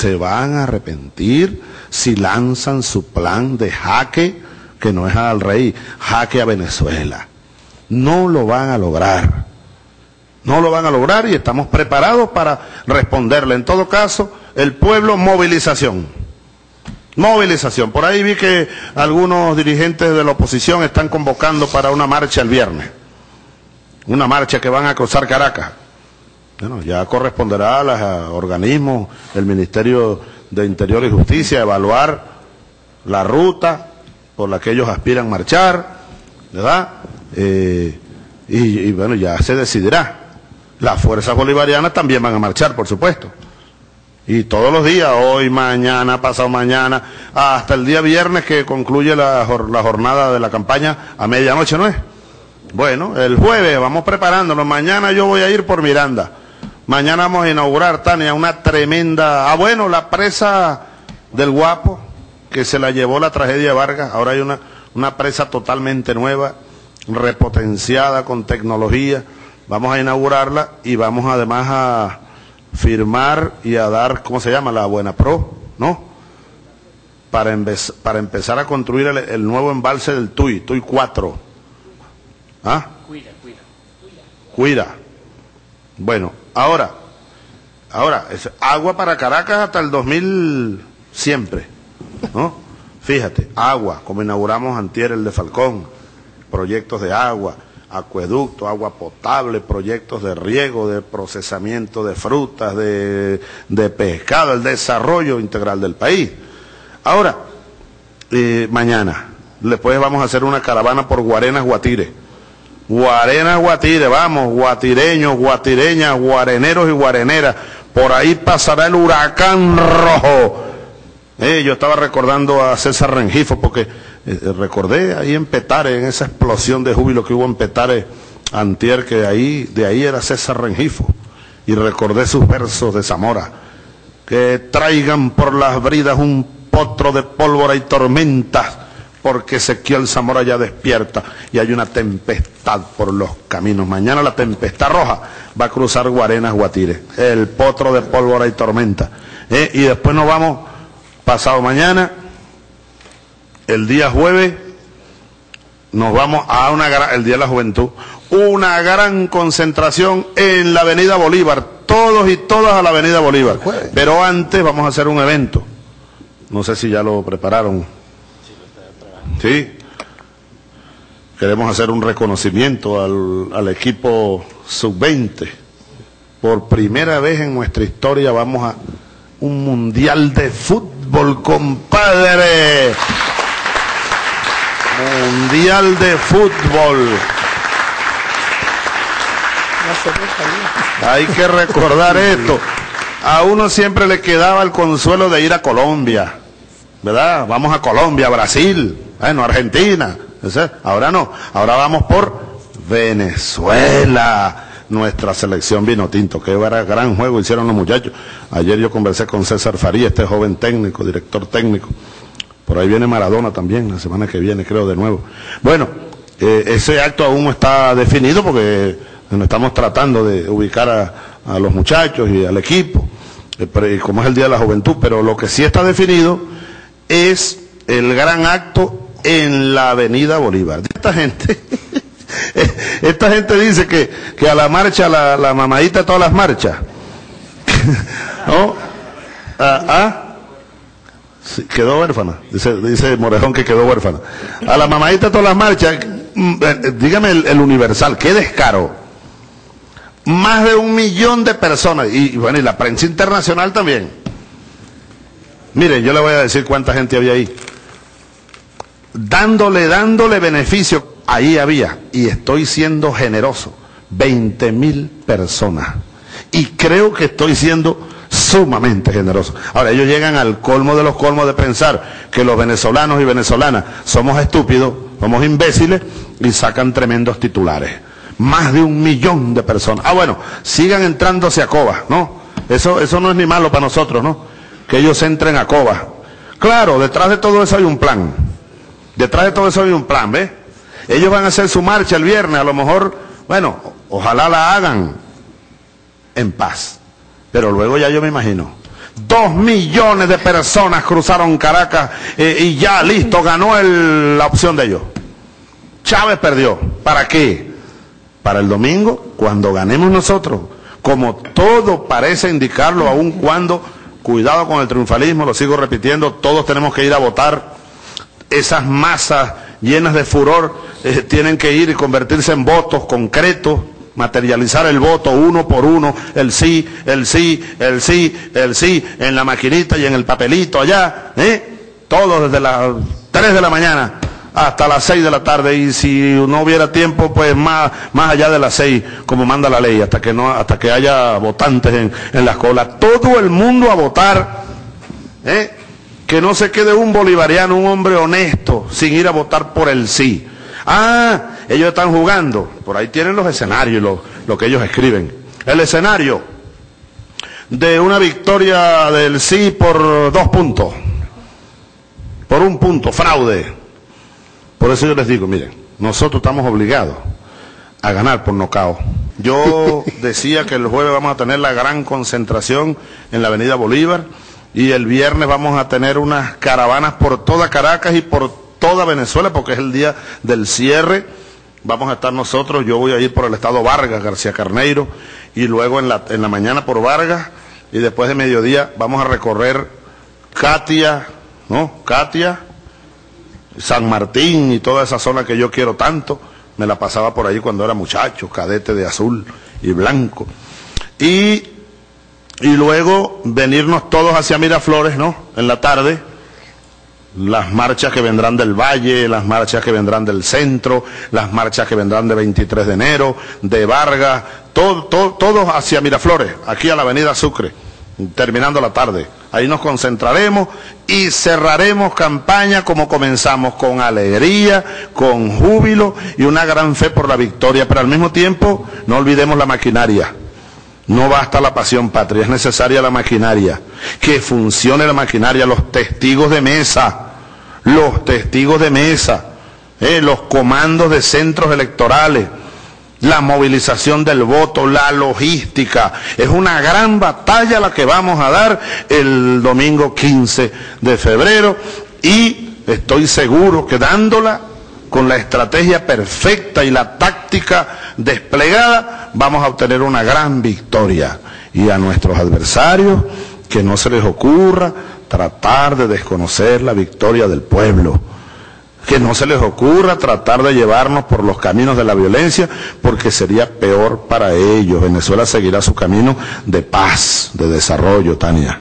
se van a arrepentir si lanzan su plan de jaque, que no es al rey, jaque a Venezuela. No lo van a lograr. No lo van a lograr y estamos preparados para responderle. En todo caso, el pueblo, movilización. Movilización. Por ahí vi que algunos dirigentes de la oposición están convocando para una marcha el viernes. Una marcha que van a cruzar Caracas. Bueno, ya corresponderá a los organismos del Ministerio de Interior y Justicia evaluar la ruta por la que ellos aspiran marchar, ¿verdad? Eh, y, y bueno, ya se decidirá. Las fuerzas bolivarianas también van a marchar, por supuesto. Y todos los días, hoy, mañana, pasado mañana, hasta el día viernes que concluye la, la jornada de la campaña a medianoche, ¿no es? Bueno, el jueves vamos preparándonos. Mañana yo voy a ir por Miranda. Mañana vamos a inaugurar, Tania, una tremenda... Ah, bueno, la presa del Guapo, que se la llevó la tragedia de Vargas. Ahora hay una, una presa totalmente nueva, repotenciada con tecnología. Vamos a inaugurarla y vamos además a firmar y a dar, ¿cómo se llama? La Buena Pro, ¿no? Para, para empezar a construir el, el, nuevo embalse del TUI, TUI 4. ¿Ah? Cuida, cuida. Cuida. Bueno, ahora, ahora, es agua para Caracas hasta el 2000 siempre, ¿no? Fíjate, agua, como inauguramos antier el de Falcón, proyectos de agua, acueducto, agua potable, proyectos de riego, de procesamiento de frutas, de, de pescado, el desarrollo integral del país. Ahora, eh, mañana, después vamos a hacer una caravana por Guarenas, Guatire. Guarenas, Guatire, vamos, guatireños, guatireñas, guareneros y guareneras. Por ahí pasará el huracán rojo. Eh, yo estaba recordando a César Rengifo porque eh, recordé ahí en Petare, en esa explosión de júbilo que hubo en Petare antier, que ahí, de ahí era César Rengifo. Y recordé sus versos de Zamora. Que traigan por las bridas un potro de pólvora y tormentas, porque Ezequiel Zamora ya despierta y hay una tempestad por los caminos. Mañana la tempestad roja va a cruzar Guarenas, Guatire. El potro de pólvora y tormenta. Eh, y después nos vamos, pasado mañana, el día jueves nos vamos a una el Día de la Juventud, una gran concentración en la Avenida Bolívar, todos y todas a la Avenida Bolívar. Pero antes vamos a hacer un evento. No sé si ya lo prepararon. Sí. Queremos hacer un reconocimiento al, al equipo sub-20. Por primera vez en nuestra historia vamos a un mundial de fútbol, compadre. Mundial de Fútbol. Hay que recordar esto. A uno siempre le quedaba el consuelo de ir a Colombia, ¿verdad? Vamos a Colombia, Brasil, bueno, Argentina. Ahora no, ahora vamos por Venezuela. Nuestra selección vino tinto, que gran juego hicieron los muchachos. Ayer yo conversé con César Faría, este joven técnico, director técnico por ahí viene Maradona también, la semana que viene creo de nuevo. Bueno, eh, ese acto aún no está definido porque estamos tratando de ubicar a, a los muchachos y al equipo, eh, como es el Día de la Juventud, pero lo que sí está definido es el gran acto en la Avenida Bolívar. Esta gente, esta gente dice que, que a la marcha, la, la mamadita todas las marchas, ¿no? ¿Ah? ¿Ah? quedó huérfana, dice, dice Morejón que quedó huérfana. A la mamadita todas las marchas, mm, eh, dígame el, el, universal, qué descaro. Más de un millón de personas, y, bueno, y la prensa internacional también. Miren, yo le voy a decir cuánta gente había ahí. Dándole, dándole beneficio, ahí había, y estoy siendo generoso, 20 mil personas. Y creo que estoy siendo sumamente generoso. Ahora, ellos llegan al colmo de los colmos de pensar que los venezolanos y venezolanas somos estúpidos, somos imbéciles y sacan tremendos titulares. Más de un millón de personas. Ah, bueno, sigan entrándose a Coba, ¿no? Eso, eso no es ni malo para nosotros, ¿no? Que ellos entren a Coba. Claro, detrás de todo eso hay un plan. Detrás de todo eso hay un plan, ¿ves? Ellos van a hacer su marcha el viernes, a lo mejor, bueno, ojalá la hagan en paz pero luego ya yo me imagino, Dos millones de personas cruzaron Caracas eh, y ya listo, ganó la opción de ellos. Chávez perdió. ¿Para qué? Para el domingo, cuando ganemos nosotros. Como todo parece indicarlo, aun cuando, cuidado con el triunfalismo, lo sigo repitiendo, todos tenemos que ir a votar. Esas masas llenas de furor eh, tienen que ir y convertirse en votos concretos, materializar el voto uno por uno, el sí, el sí, el sí, el sí, en la maquinita y en el papelito allá, ¿eh? Todo desde las 3 de la mañana hasta las 6 de la tarde y si no hubiera tiempo pues más, más allá de las 6 como manda la ley hasta que no hasta que haya votantes en, en las colas todo el mundo a votar ¿eh? Que no se quede un bolivariano un hombre honesto sin ir a votar por el sí. Ah ellos están jugando. Por ahí tienen los escenarios lo, lo que ellos escriben. El escenario de una victoria del sí por dos puntos. Por un punto fraude. Por eso yo les digo, miren, nosotros estamos obligados a ganar por nocao. Yo decía que el jueves vamos a tener la gran concentración en la Avenida Bolívar y el viernes vamos a tener unas caravanas por toda Caracas y por toda Venezuela porque es el día del cierre. Vamos a estar nosotros, yo voy a ir por el estado Vargas, García Carneiro, y luego en la, en la mañana por Vargas, y después de mediodía vamos a recorrer Katia, ¿no? Katia, San Martín y toda esa zona que yo quiero tanto. Me la pasaba por ahí cuando era muchacho, cadete de azul y blanco. Y, y luego venirnos todos hacia Miraflores, ¿no? En la tarde. Las marchas que vendrán del Valle, las marchas que vendrán del centro, las marchas que vendrán de 23 de enero, de Vargas, todo, todo, todos hacia Miraflores, aquí a la avenida Sucre, terminando la tarde. Ahí nos concentraremos y cerraremos campaña como comenzamos, con alegría, con júbilo y una gran fe por la victoria, pero al mismo tiempo no olvidemos la maquinaria. No basta la pasión patria, es necesaria la maquinaria. Que funcione la maquinaria, los testigos de mesa, los testigos de mesa, eh, los comandos de centros electorales, la movilización del voto, la logística. Es una gran batalla la que vamos a dar el domingo 15 de febrero y estoy seguro que dándola con la estrategia perfecta y la táctica desplegada, vamos a obtener una gran victoria. Y a nuestros adversarios, que no se les ocurra tratar de desconocer la victoria del pueblo. Que no se les ocurra tratar de llevarnos por los caminos de la violencia, porque sería peor para ellos. Venezuela seguirá su camino de paz, de desarrollo, Tania.